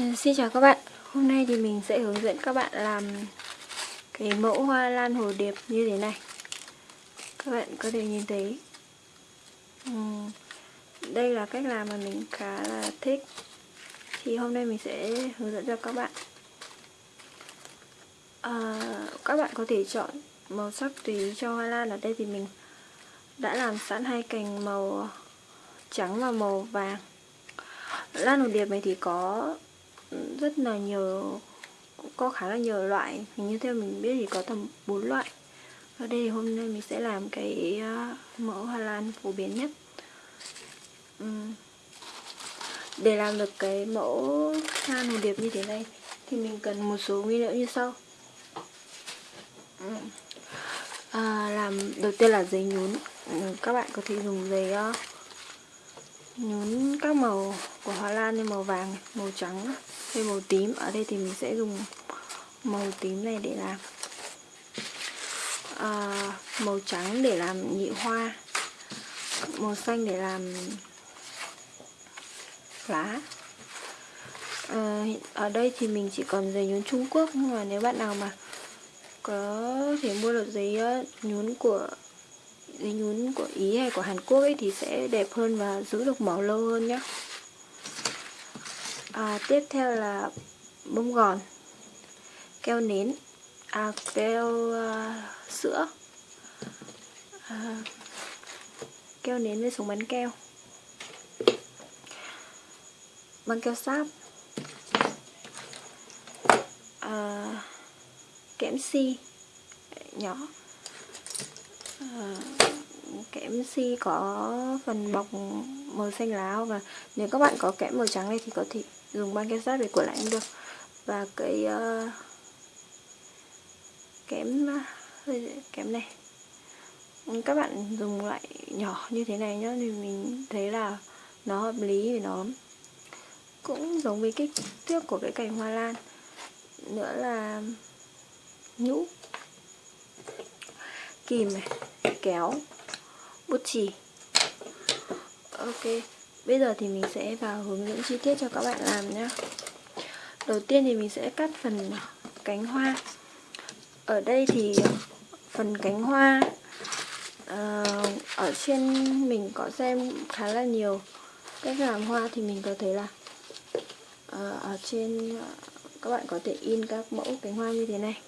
Ừ, xin chào các bạn. Hôm nay thì mình sẽ hướng dẫn các bạn làm cái mẫu hoa lan hồ điệp như thế này. Các bạn có thể nhìn thấy. Ừ, đây là cách làm mà mình khá là thích. Thì hôm nay mình sẽ hướng dẫn cho các bạn. À, Các bạn có thể chọn màu sắc tùy cho hoa lan. Ở đây thì mình đã làm sẵn hai cành màu trắng và màu vàng. Lan hồ điệp này thì có rất là nhiều có khá là nhiều loại. Hình như theo mình biết thì có tầm 4 loại. Ở đây thì hôm nay mình sẽ làm cái ờ, mẫu hoa lan phổ biến nhất. Để làm được cái mẫu lan hồ điệp như thế này thì mình cần một số nguyên liệu như sau. À, làm đầu tiên là giấy nhún. Các bạn có thể dùng giấy ờ, nhún các màu của hoa lan như màu vàng màu trắng hay màu tím. Ở đây thì mình sẽ dùng màu tím này để làm à, màu trắng để làm nhị hoa màu xanh để làm lá. À, ở đây thì mình chỉ còn giấy nhún Trung Quốc nhưng mà nếu bạn nào mà có thể mua được giấy ờ, nhún của dây nhún của Ý hay của Hàn Quốc ấy thì sẽ đẹp hơn và giữ được màu lâu hơn nhé à, tiếp theo là bông gòn keo nến à, keo uh, sữa. À, keo nến với súng bắn keo. Băng keo sáp. À, kẽm si nhỏ à, kẽm si có phần bọc màu xanh lá và nếu các bạn có kẽm màu trắng này thì có thể dùng băng keo sát để cuộn lại cũng được. Và cái uh, kẽm kẽm này. Ừ, các bạn dùng loại nhỏ như thế này nhá thì mình thấy là nó hợp lý vì nó cũng giống với kích thước của cái cành hoa lan. Nữa là nhũ kìm này kéo bút chì. Ok bây giờ thì mình sẽ vào hướng dẫn chi tiết cho các bạn làm nhé đầu tiên thì mình sẽ cắt phần cánh hoa. Ở đây thì phần cánh hoa uh, ở trên mình có xem khá là nhiều. Cách làm hoa thì mình có thấy là uh, ở trên uh, các bạn có thể in các mẫu cánh hoa như thế này.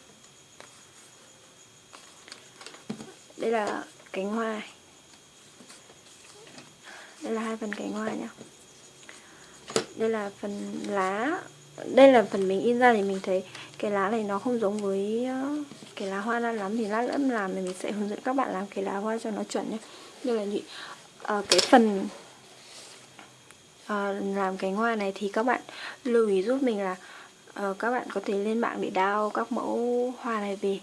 Đây là cánh hoa. Này đây là hai phần cánh hoa nhá. Đây là phần lá. Đây là phần mình in ra thì mình thấy cái lá này nó không giống với ờ, cái lá hoa ra lắm thì lát nữa làm thì mình sẽ hướng dẫn các bạn làm cái lá hoa cho nó chuẩn nhé đây là gì? À, cái phần à, làm cánh hoa này thì các bạn lưu ý giúp mình là à, các bạn có thể lên mạng để đao các mẫu hoa này về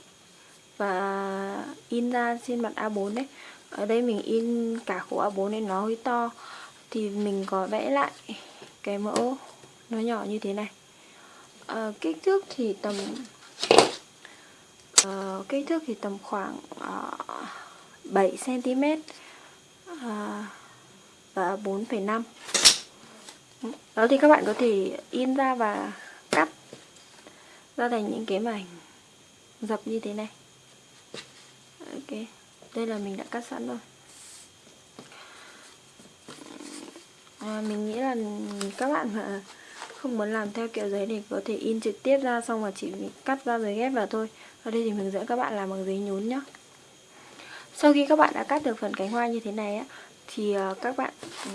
và in ra trên mặt A4 đấy. Ở đây mình in cả khổ A4 nên nó hơi to. Thì mình có vẽ lại cái mẫu nó nhỏ như thế này. À, kích thước thì tầm uh, kích thước thì tầm khoảng uh, 7 cm uh, và 4,5 đó thì các bạn có thể in ra và cắt ra thành những cái mảnh dập như thế này ok đây là mình đã cắt sẵn rồi. À, mình nghĩ là các bạn mà không muốn làm theo kiểu giấy thì có thể in trực tiếp ra xong mà chỉ cắt ra rồi ghép vào thôi. Ở đây thì mình dẫn các bạn làm bằng giấy nhún nhá. Sau khi các bạn đã cắt được phần cánh hoa như thế này á thì à, các bạn ừ,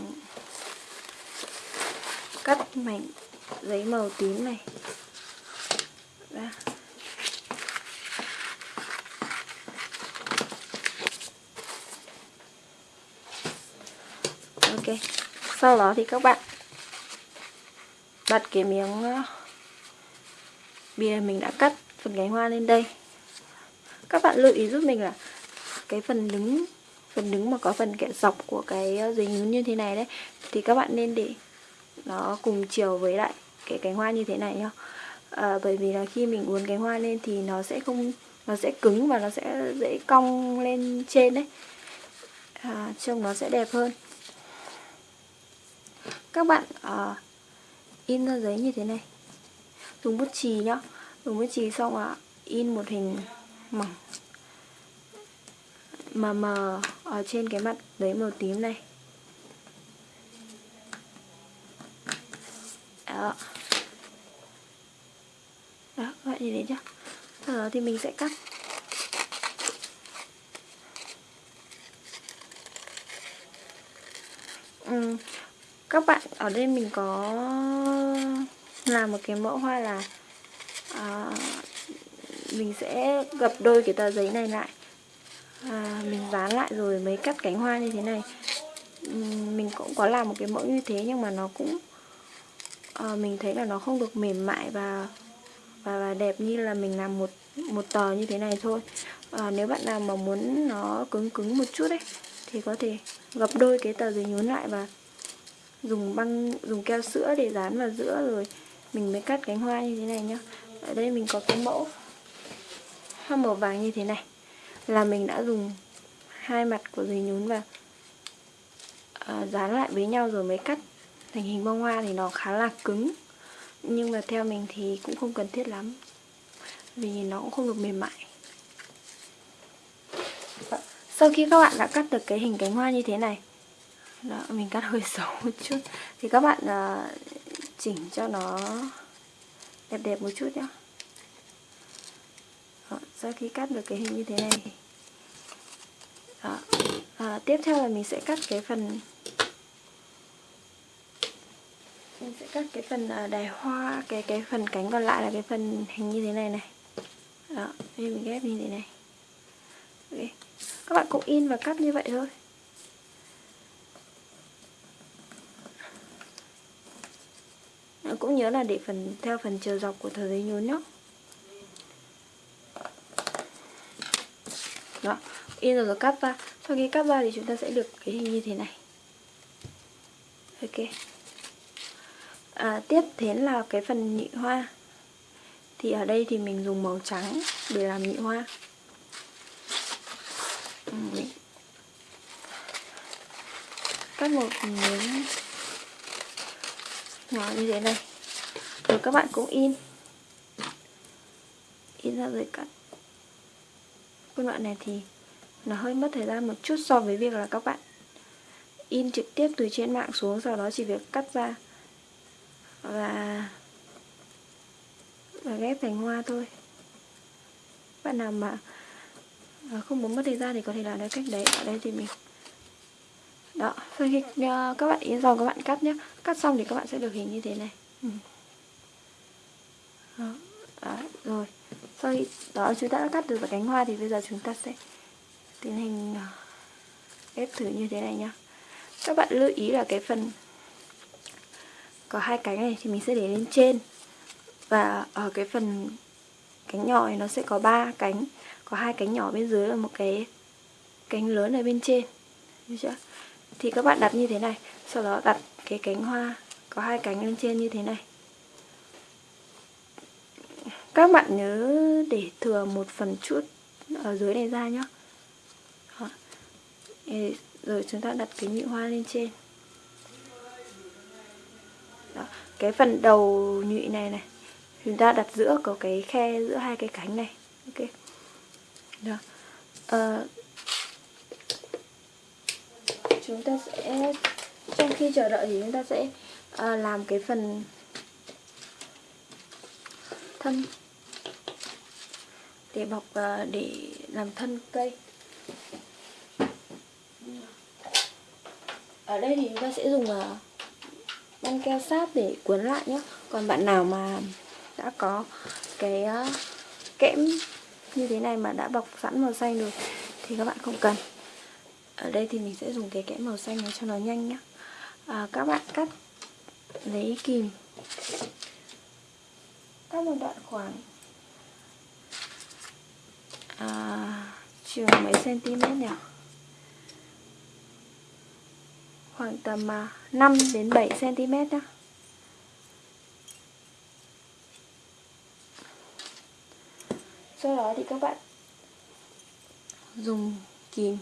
cắt mảnh giấy màu tím này. Ok sau đó thì các bạn đặt cái miếng ờ, bìa mình đã cắt phần cánh hoa lên đây. Các bạn lưu ý giúp mình là cái phần đứng phần đứng mà có phần kẻ dọc của cái ờ, nhún như thế này đấy thì các bạn nên để nó cùng chiều với lại cái cánh hoa như thế này nhá. À, bởi vì là khi mình uốn cánh hoa lên thì nó sẽ không nó sẽ cứng và nó sẽ dễ cong lên trên đấy. À, trông nó sẽ đẹp hơn các bạn uh, in ra giấy như thế này. Dùng bút chì nhá. Dùng bút chì xong à in một hình mỏng. Mờ mờ ở trên cái mặt giấy màu tím này. Đó. Đó các bạn nhìn thấy chưa? Sau đó thì mình sẽ cắt. Ừ các bạn ở đây mình có làm một cái mẫu hoa là à, mình sẽ gập đôi cái tờ giấy này lại. À, mình dán lại rồi mới cắt cánh hoa như thế này. Mình cũng có làm một cái mẫu như thế nhưng mà nó cũng à, mình thấy là nó không được mềm mại và và, và đẹp như là mình làm một một tờ như thế này thôi. À, nếu bạn nào mà muốn nó cứng cứng một chút đấy thì có thể gập đôi cái tờ giấy nhún lại và dùng băng dùng keo sữa để dán vào giữa rồi mình mới cắt cánh hoa như thế này nhá. Ở đây mình có cái mẫu hoa màu vàng như thế này. Là mình đã dùng hai mặt của dây nhún và uh, à, dán lại với nhau rồi mới cắt thành hình bông hoa thì nó khá là cứng. Nhưng mà theo mình thì cũng không cần thiết lắm vì nó cũng không được mềm mại. Sau khi các bạn đã cắt được cái hình cánh hoa như thế này đó, mình cắt hơi xấu một chút thì các bạn à, chỉnh cho nó đẹp đẹp một chút nhá. đó, sau khi cắt được cái hình như thế này đó, à, tiếp theo là mình sẽ cắt cái phần mình sẽ cắt cái phần ờ, đài hoa cái cái phần cánh còn lại là cái phần hình như thế này này đó đây mình ghép như thế này okay. các bạn cũng in và cắt như vậy thôi cũng nhớ là để phần theo phần chiều dọc của tờ giấy nhún nhé đó in rồi, rồi cắt ra sau khi cắt ra thì chúng ta sẽ được cái hình như thế này. Ok. À, tiếp đến là cái phần nhị hoa. Thì ở đây thì mình dùng màu trắng để làm nhị hoa. Cắt một miếng nhỏ như thế này rồi các bạn cũng in. In ra rồi cắt. Phân đoạn này thì nó hơi mất thời gian một chút so với việc là các bạn in trực tiếp từ trên mạng xuống, sau đó chỉ việc cắt ra và và ghép thành hoa thôi. Bạn nào mà không muốn mất thời gian thì có thể làm theo cách đấy. Ở đây thì mình đó sau khi uh, các bạn in xong các bạn cắt nhé cắt xong thì các bạn sẽ được hình như thế này. Ừ. đó, đó, rồi. Sau khi đó chúng ta đã cắt được cánh hoa thì bây giờ chúng ta sẽ tiến hành ờ, ép thử như thế này nhá. Các bạn lưu ý là cái phần có hai cánh này thì mình sẽ để lên trên. Và ở cái phần cánh nhỏ này nó sẽ có ba cánh. Có hai cánh nhỏ bên dưới và một cái cánh lớn ở bên trên. Được chưa? Thì các bạn đặt như thế này sau đó đặt cái cánh hoa có hai cánh lên trên như thế này. Các bạn nhớ để thừa một phần chút ở dưới này ra nhé rồi chúng ta đặt cái nhị hoa lên trên. Đó. cái phần đầu nhụy này này chúng ta đặt giữa có cái khe giữa hai cái cánh này. Ok. Đó. À, chúng ta sẽ trong khi chờ đợi thì chúng ta sẽ à, làm cái phần thân. Để bọc à, để làm thân cây. Ở đây thì chúng ta sẽ dùng à, băng keo sáp để cuốn lại nhé. Còn bạn nào mà đã có cái à, kẽm như thế này mà đã bọc sẵn màu xanh rồi thì các bạn không cần ở đây thì mình sẽ dùng cái kẽm màu xanh này cho nó nhanh nhé à, các bạn cắt lấy kìm. Cắt một đoạn khoảng à, trường mấy cm nhỉ? Khoảng tầm à, 5 đến 7 cm nhé sau đó thì các bạn dùng kìm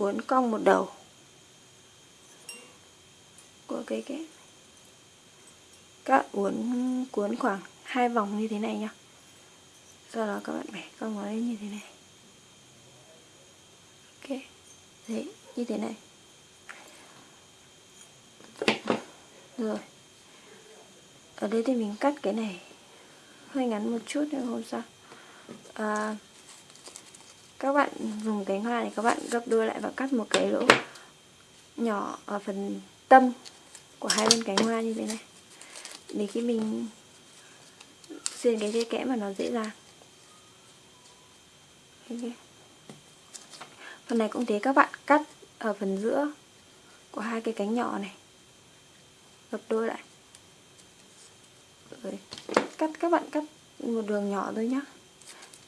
uốn cong một đầu của cái cái các uốn cuốn khoảng hai vòng như thế này nhá. Sau đó các bạn bẻ cong nó lên như thế này. Ok đấy như thế này. Rồi. Ở đây thì mình cắt cái này hơi ngắn một chút nhưng không sao. À, các bạn dùng cánh hoa này các bạn gấp đôi lại và cắt một cái lỗ nhỏ ở phần tâm của hai bên cánh hoa như thế này. Để khi mình xuyên cái dây kẽm mà nó dễ dàng. Okay. phần này cũng thế, các bạn cắt ở phần giữa của hai cái cánh nhỏ này. Gấp đôi lại. Rồi, cắt, các bạn cắt một đường nhỏ thôi nhá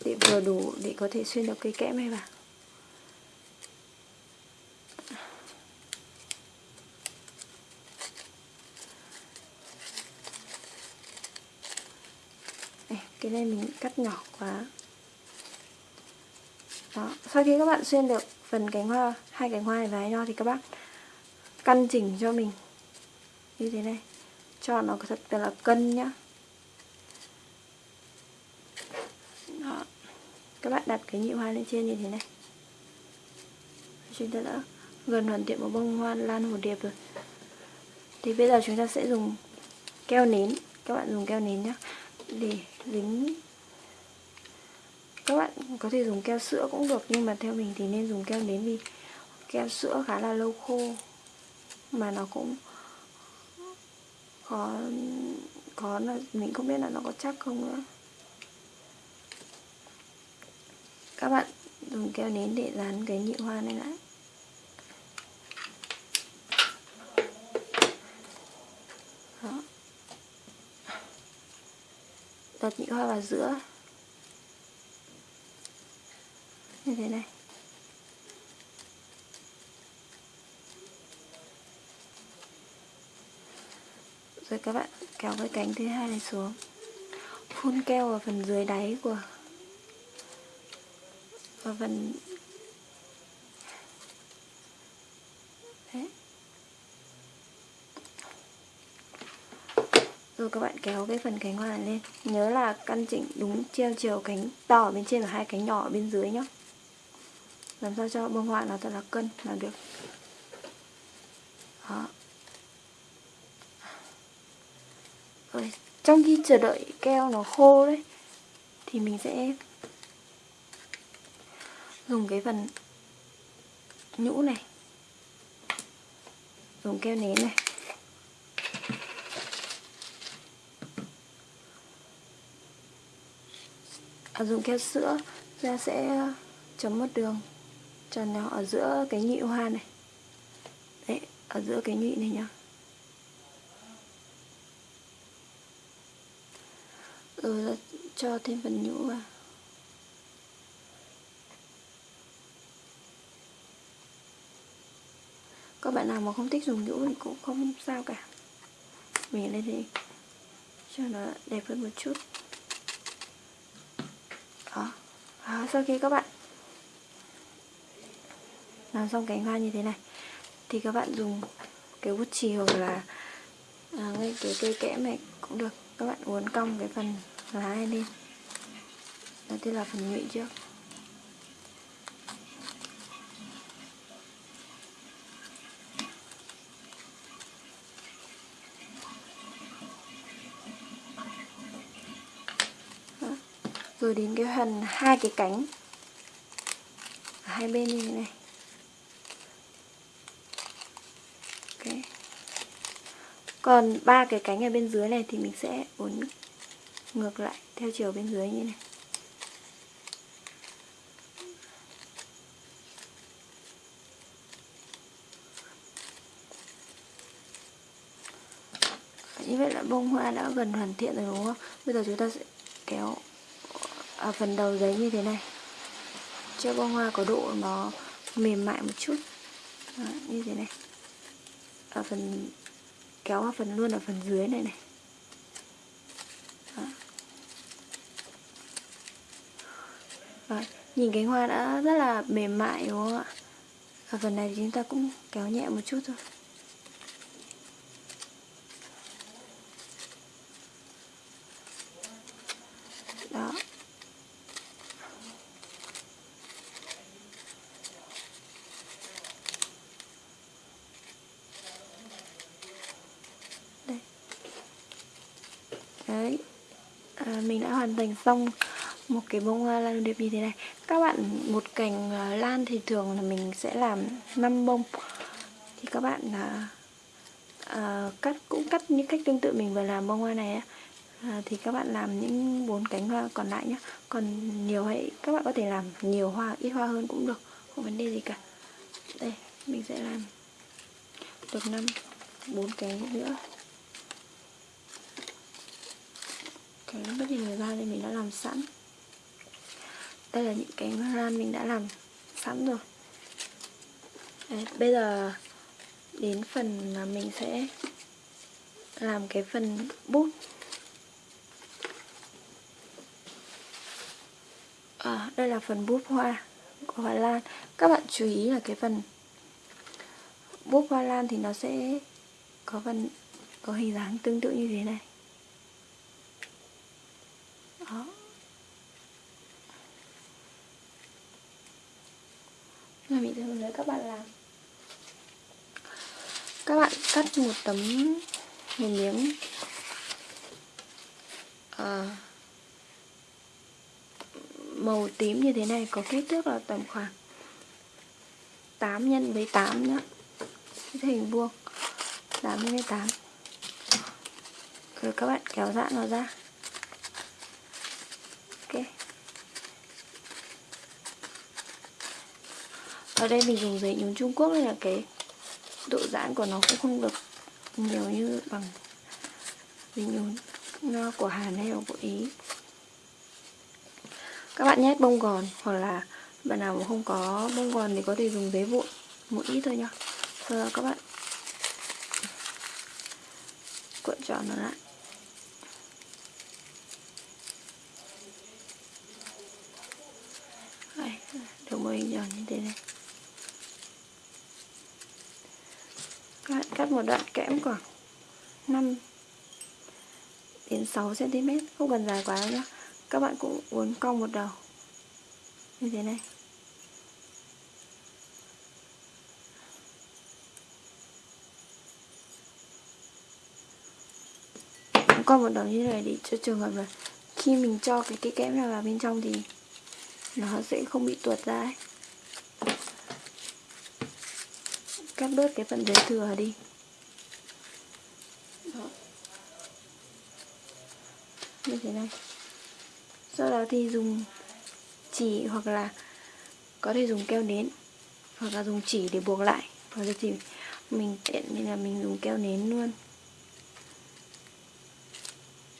để vừa đủ để có thể xuyên được cây kẽm này vào cái này mình cắt nhỏ quá. Đó, sau khi các bạn xuyên được phần cánh hoa, hai cánh hoa này vào nhau thì các bác căn chỉnh cho mình. Như thế này. Cho nó thật là cân nhá. Các bạn đặt cái nhị hoa lên trên như thế này. Chúng ta đã gần hoàn thiện một bông hoa lan hồ điệp rồi. Thì bây giờ chúng ta sẽ dùng keo nến. Các bạn dùng keo nến nhé để dính các bạn có thể dùng keo sữa cũng được, nhưng mà theo mình thì nên dùng keo nến vì keo sữa khá là lâu khô, mà nó cũng có có là mình không biết là nó có chắc không nữa. Các bạn dùng keo nến để dán cái nhị hoa này lại. Đó. Đặt nhị hoa vào giữa. Như thế này. Rồi các bạn kéo cái cánh thứ hai này xuống. Phun keo vào phần dưới đáy của và phần Đấy. rồi các bạn kéo cái phần cánh hoa này lên. Nhớ là căn chỉnh đúng treo chiều cánh to ở bên trên và hai cánh nhỏ ở bên dưới nhá. Làm sao cho bông hoa nó thật là cân, là được. Đó. Rồi, trong khi chờ đợi keo nó khô đấy, thì mình sẽ dùng cái phần nhũ này. Dùng keo nến này. À, dùng keo sữa ra sẽ chấm một đường. Tròn nhỏ ở giữa cái nhị hoa này. Đấy ở giữa cái nhị này nhá. Rồi cho thêm phần nhũ vào. Các bạn nào mà không thích dùng nhũ thì cũng không sao cả. Mình lên thì cho nó đẹp hơn một chút. Đó. à, sau khi các bạn làm xong cánh hoa như thế này thì các bạn dùng cái bút chì hoặc là à, ngay cái cây kẽm này cũng được. Các bạn uốn cong cái phần lá này lên. Đầu tiên là phần nhụy trước. Rồi đến cái phần hai cái cánh. Hai bên như thế này. Okay. còn ba cái cánh ở bên dưới này thì mình sẽ uốn ngược lại theo chiều bên dưới như này. Như vậy là bông hoa đã gần hoàn thiện rồi đúng không? Bây giờ chúng ta sẽ kéo ở phần đầu giấy như thế này. Cho bông hoa có độ nó mềm mại một chút. Đó, như thế này. Ở phần kéo vào phần luôn ở phần dưới này này. Đó. Đó. nhìn cánh hoa đã rất là mềm mại đúng không ạ? Ở phần này thì chúng ta cũng kéo nhẹ một chút thôi à, mình đã hoàn thành xong một cái bông hoa lan đẹp như thế này. Các bạn một cành à, lan thì thường là mình sẽ làm 5 bông. Thì các bạn là uh, cắt cũng cắt những cách tương tự mình vừa làm bông hoa này à, thì các bạn làm những bốn cánh hoa còn lại nhé còn nhiều hay các bạn có thể làm nhiều hoa ít hoa hơn cũng được không vấn đề gì cả. Đây mình sẽ làm được năm bốn cánh nữa. Cái bất hình ra đây mình đã làm sẵn. Đây là những cái lan mình đã làm sẵn rồi. Đấy, bây giờ đến phần mà mình sẽ làm cái phần bút à, đây là phần bút hoa của hoa lan. Các bạn chú ý là cái phần bút hoa lan thì nó sẽ có phần có hình dáng tương tự như thế này đó là mình sẽ hướng dẫn các bạn làm các bạn cắt một tấm một miếng. À, màu tím như thế này có kích thước là tầm khoảng 8 nhân với 8 nhá. Hình vuông 8 nhân với 8 rồi các bạn kéo giãn nó ra. Ok. Ở đây mình dùng giấy nhúng Trung Quốc đây là cái độ giãn của nó cũng không được nhiều như bằng bình nhún của Hà hay của Ý. Các bạn nhét bông gòn hoặc là bạn nào mà không có bông gòn thì có thể dùng giấy vụn một ít thôi nhá. Sau đó các bạn cuộn tròn nó lại. Đây, được một hình tròn như thế này các bạn cắt một đoạn kẽm khoảng 5 đến 6 cm không cần dài quá nhé. nhá các bạn cũng uốn cong một đầu như thế này con cong một đầu như thế này để cho trường hợp là khi mình cho cái cái kẽm này vào bên trong thì nó sẽ không bị tuột ra ấy. cắt bớt cái phần giấy thừa đi như thế này. Sau đó thì dùng chỉ hoặc là có thể dùng keo nến, hoặc là dùng chỉ để buộc lại. Hoặc là thì mình tiện nên là mình dùng keo nến luôn.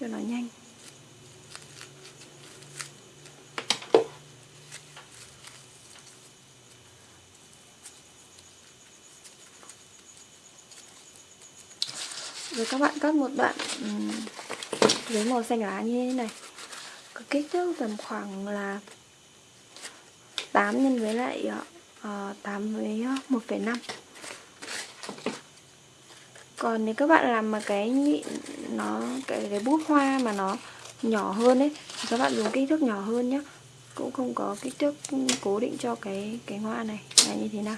Cho nó nhanh. Rồi các bạn cắt một đoạn với màu xanh lá như thế này. Có kích thước tầm khoảng là 8 nhân với lại ờ, ờ, uh, 8 với ờ, 1,5 còn nếu các bạn làm mà cái nhịn nó cái cái bút hoa mà nó nhỏ hơn ấy thì các bạn dùng kích thước nhỏ hơn nhé cũng không có kích thước cố định cho cái cái hoa này là như thế nào.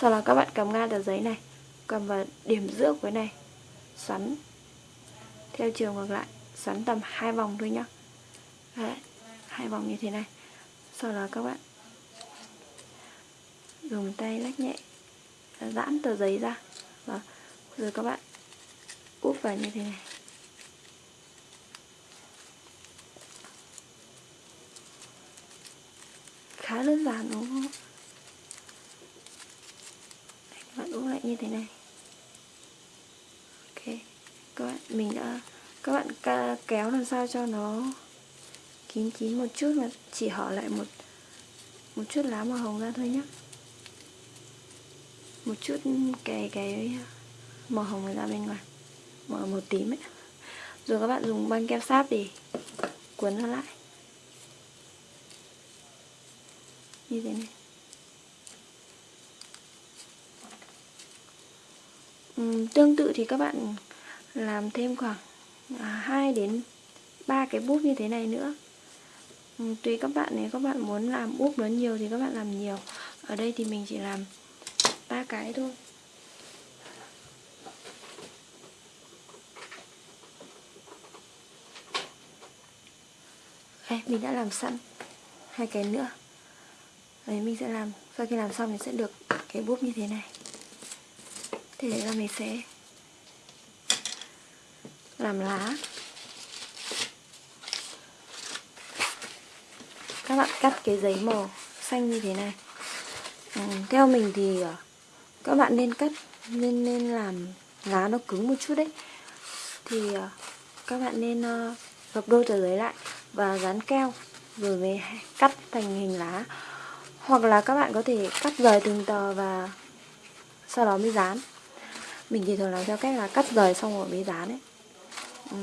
Sau đó các bạn cầm ngang tờ giấy này cầm vào điểm giữa của cái này xoắn theo chiều ngược lại xoắn tầm hai vòng thôi nhá. Đấy, hai vòng như thế này. Sau đó các bạn dùng tay lách nhẹ giãn tờ giấy ra. Và rồi các bạn úp vào như thế này. Khá đơn giản đúng không? Các bạn úp lại như thế này. Ok các bạn mình đã các bạn kéo làm sao cho nó kín kín một chút mà chỉ hở lại một một chút lá màu hồng ra thôi nhé một chút cái cái màu hồng ra bên ngoài. Màu màu tím ấy. Rồi các bạn dùng băng keo sáp để cuốn nó lại. Như thế này. Uhm, tương tự thì các bạn làm thêm khoảng À, hai đến ba cái bút như thế này nữa. Ừ, tùy các bạn nếu các bạn muốn làm bút nó nhiều thì các bạn làm nhiều. Ở đây thì mình chỉ làm ba cái thôi. Đây mình đã làm sẵn hai cái nữa. Đấy, mình sẽ làm, sau khi làm xong thì sẽ được cái búp như thế này. Thế là mình sẽ làm lá. Các bạn cắt cái giấy màu xanh như thế này. Ừ, theo mình thì ờ, các bạn nên cắt nên nên làm lá nó cứng một chút đấy. Thì ờ, các bạn nên ờ, gập đôi tờ giấy lại và dán keo rồi mới cắt thành hình lá. Hoặc là các bạn có thể cắt rời từng tờ và sau đó mới dán. Mình thì thường làm theo cách là cắt rời xong rồi mới dán đấy ừ.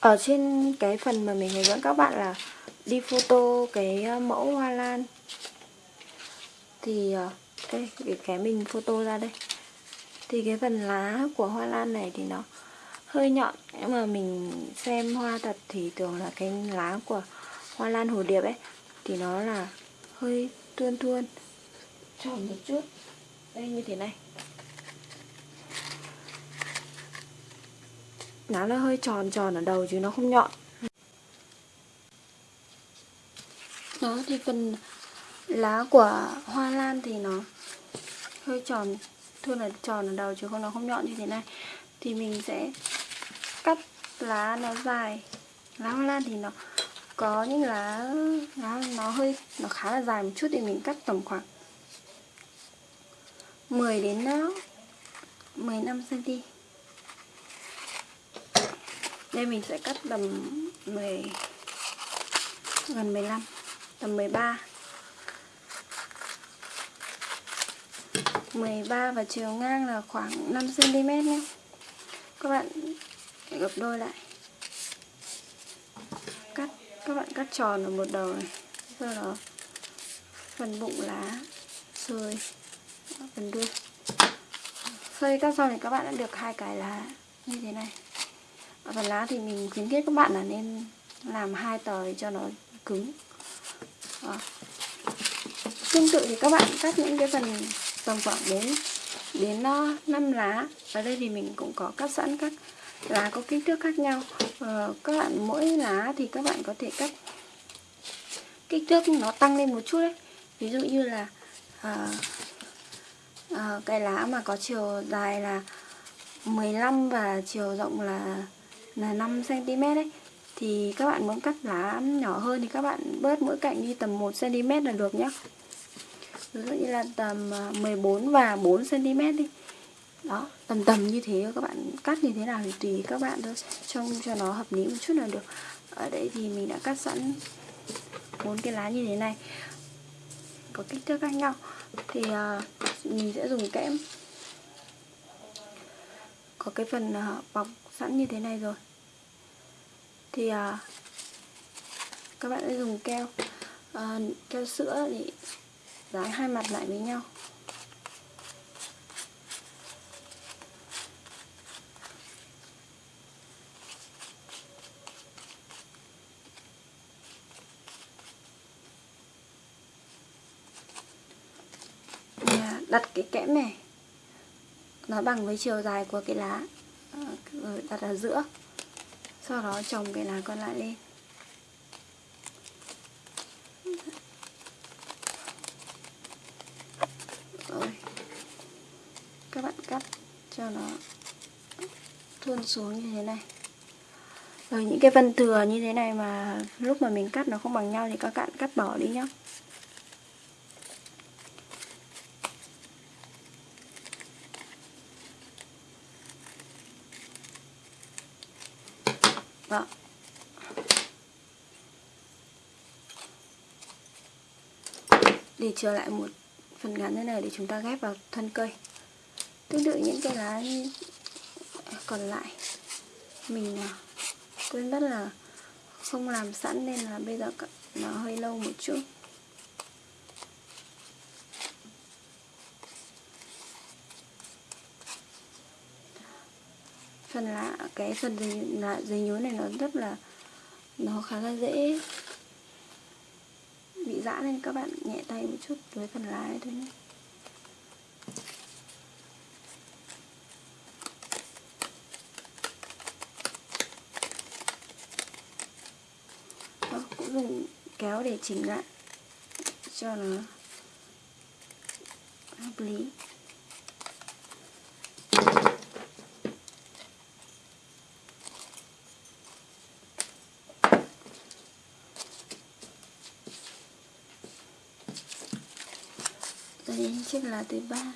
ở trên cái phần mà mình hướng dẫn các bạn là đi photo cái ờ, mẫu hoa lan. Thì ờ, đây cái, cái mình photo ra đây. Thì cái phần lá của hoa lan này thì nó hơi nhọn nhưng mà mình xem hoa thật thì tưởng là cái lá của hoa lan hồ điệp ấy thì nó là hơi tuôn tuôn. Tròn một chút. Đây như thế này. Lá nó hơi tròn tròn ở đầu chứ nó không nhọn. Đó, thì phần lá của hoa lan thì nó hơi tròn thường là tròn ở đầu chứ không, nó không nhọn như thế này. Thì mình sẽ cắt lá nó dài. Lá hoa lan thì nó có những lá lá nó hơi, nó khá là dài một chút thì mình cắt tầm khoảng 10 đến nó 15 cm đây mình sẽ cắt tầm 10 gần 15 tầm 13 13 và chiều ngang là khoảng 5 cm nhé. Các bạn gấp đôi lại. Cắt, các bạn cắt tròn ở một đầu này. Sau đó, phần bụng lá xơi phần đuôi. Xơi khi cắt xong thì các bạn đã được hai cái lá như thế này phần lá thì mình khuyến khích các bạn là nên làm hai tờ cho nó cứng. Đó. tương tự thì các bạn cắt những cái phần tầm khoảng đến đến ờ, 5 lá. Ở đây thì mình cũng có cắt sẵn các lá có kích thước khác nhau. Ờ, các bạn mỗi lá thì các bạn có thể cắt kích thước nó tăng lên một chút đấy. Ví dụ như là à, à, cái lá mà có chiều dài là 15 và chiều rộng là là 5 cm đấy. Thì các bạn muốn cắt lá nhỏ hơn thì các bạn bớt mỗi cạnh đi tầm 1 cm là được nhé ví dụ như là tầm à, 14 và 4 cm đi. Đó tầm tầm như thế các bạn cắt như thế nào thì tùy các bạn thôi trông cho nó hợp lý một chút là được. Ở đây thì mình đã cắt sẵn bốn cái lá như thế này. Có kích thước khác nhau. Thì uh, mình sẽ dùng kẽm. Có cái phần uh, bọc sẵn như thế này rồi thì à, các bạn sẽ dùng keo. À, keo sữa để dán hai mặt lại với nhau. Đặt cái kẽm này nó bằng với chiều dài của cái lá rồi đặt ở giữa sau đó trồng cái lá còn lại lên. Rồi. Các bạn cắt cho nó thuôn xuống như thế này. Rồi những cái vân thừa như thế này mà lúc mà mình cắt nó không bằng nhau thì các bạn cắt bỏ đi nhé đó thì trở lại một phần ngắn thế này để chúng ta ghép vào thân cây. Tương tự những cái lá còn lại mình à, quên mất là không làm sẵn nên là bây giờ nó hơi lâu một chút. Phần lá cái phần dây, lá, dây nhú này nó rất là nó khá là dễ dã nên các bạn nhẹ tay một chút với phần lái thôi nhé. Đó, cũng dùng kéo để chỉnh lại cho nó hợp lý. Đây chiếc lá thứ ba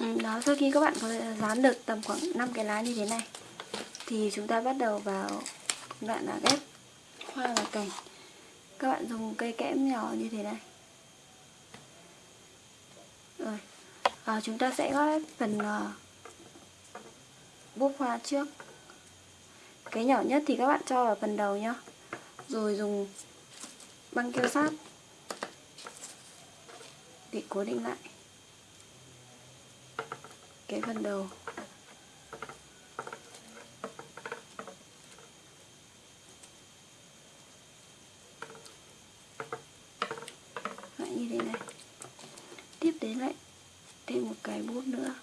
ừ, đó, sau khi các bạn có dán được tầm khoảng 5 cái lá như thế này, thì chúng ta bắt đầu vào đoạn là ghép hoa và cành các bạn dùng cây kẽm nhỏ như thế này. Rồi à, chúng ta sẽ gói phần uh, búp hoa trước. Cái nhỏ nhất thì các bạn cho vào phần đầu nhá. Rồi dùng băng keo sát để cố định lại cái phần đầu lại như thế này tiếp đến lại thêm một cái bút nữa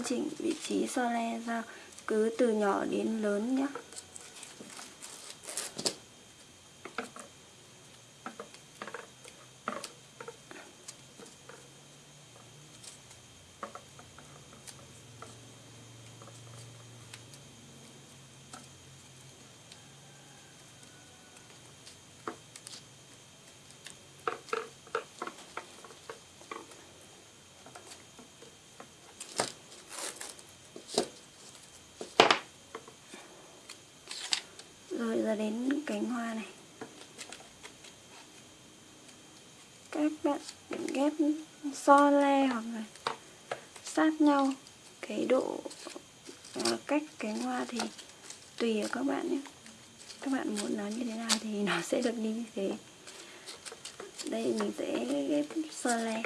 chỉnh vị trí so le ra cứ từ nhỏ đến lớn nhé rồi giờ đến cánh hoa này. Các bạn ghép so le hoặc là sát nhau. Cái độ à, cách cánh hoa thì tùy ở các bạn nhé. Các bạn muốn nó như thế nào thì nó sẽ được đi như thế. Đây mình sẽ ghép so le.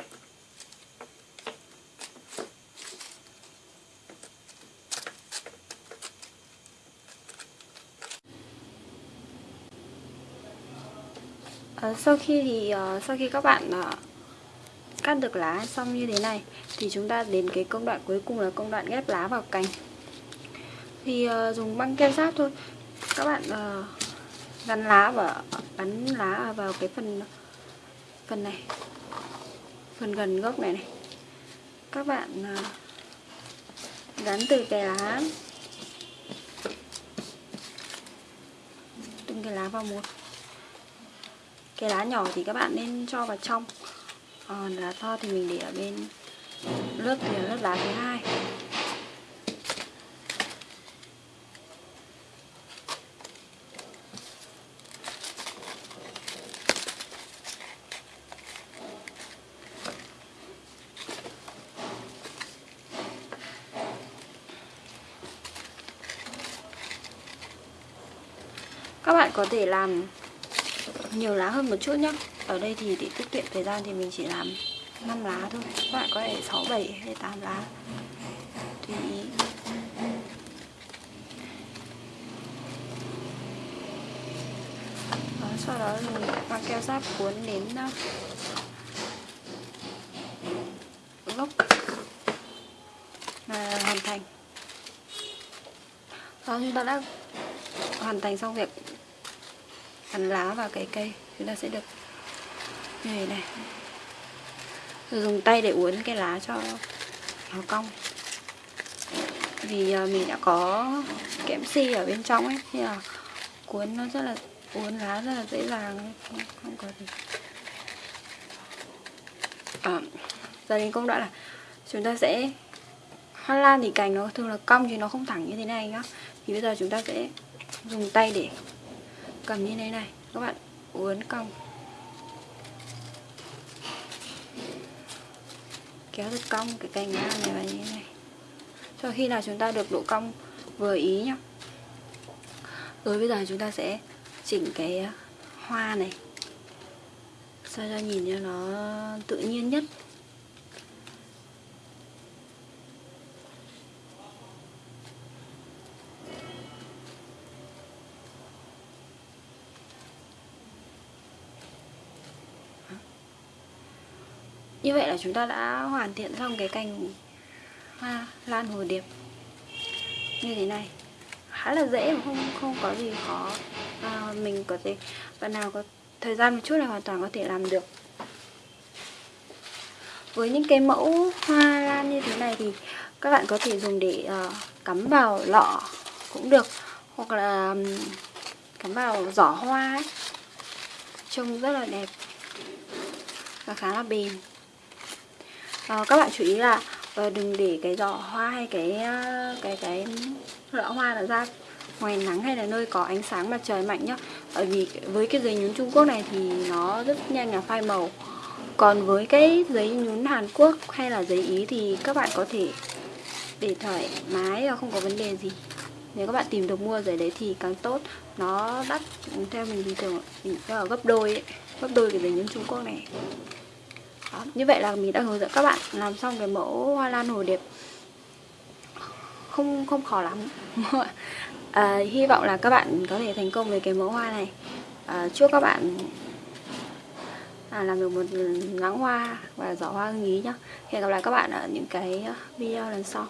Ờ, sau khi thì uh, sau khi các bạn uh, cắt được lá xong như thế này thì chúng ta đến cái công đoạn cuối cùng là công đoạn ghép lá vào cành. Thì uh, dùng băng keo sát thôi. Các bạn uh, gắn lá và gắn lá vào cái phần phần này phần gần gốc này này. Các bạn uh, gắn từ cái lá từng cái lá vào một cái lá nhỏ thì các bạn nên cho vào trong. Còn lá to thì mình để ở bên lớp thì là lớp lá thứ hai. Các bạn có thể làm nhiều lá hơn một chút nhá. Ở đây thì để tiết kiệm thời gian thì mình chỉ làm 5 lá thôi. Các bạn có thể 6, 7 hay 8 lá. Tùy ý. Đó, sau đó mình mang keo giáp cuốn đến ờ, gốc. Là hoàn thành. Đó chúng ta đã hoàn thành xong việc gắn lá vào cái cây chúng ta sẽ được như thế này. Rồi dùng tay để uốn cái lá cho nó cong. Vì à, mình đã có kẽm si ở bên trong ấy thì là cuốn nó rất là uốn lá rất là dễ dàng không, không có gì. À, giờ đến công đoạn là chúng ta sẽ hoa lan thì cành nó thường là cong chứ nó không thẳng như thế này nhá. Thì bây giờ chúng ta sẽ dùng tay để cầm như thế này các bạn uốn cong. Kéo được cong cái cành ngang này vào như thế này. Cho khi nào chúng ta được độ cong vừa ý nhá. Rồi bây giờ chúng ta sẽ chỉnh cái hoa này. Sao cho nhìn cho nó tự nhiên nhất. Như vậy là chúng ta đã hoàn thiện xong cái cành hoa lan hồ điệp như thế này. Khá là dễ mà không không có gì khó. À, mình có thể bạn nào có thời gian một chút là hoàn toàn có thể làm được. Với những cái mẫu hoa lan như thế này thì các bạn có thể dùng để uh, cắm vào lọ cũng được. Hoặc là um, cắm vào giỏ hoa ấy. Trông rất là đẹp và khá là bền à, các bạn chú ý là ờ, đừng để cái giỏ hoa hay cái ờ, cái cái lọ hoa nó ra ngoài nắng hay là nơi có ánh sáng mặt trời mạnh nhá. Bởi vì với cái giấy nhún Trung Quốc này thì nó rất nhanh là phai màu. Còn với cái giấy nhún Hàn Quốc hay là giấy Ý thì các bạn có thể để thoải mái và không có vấn đề gì. Nếu các bạn tìm được mua giấy đấy thì càng tốt. Nó đắt theo mình thì thường ở gấp đôi ấy, gấp đôi cái giấy nhún Trung Quốc này đó, như vậy là mình đã hướng dẫn các bạn làm xong cái mẫu hoa lan hồ điệp. Không không khó lắm. À, hy vọng là các bạn có thể thành công với cái mẫu hoa này. À, chúc các bạn à, làm được một nắng hoa và giỏ hoa ưng ý nhá. Hẹn gặp lại các bạn ở những cái video lần sau.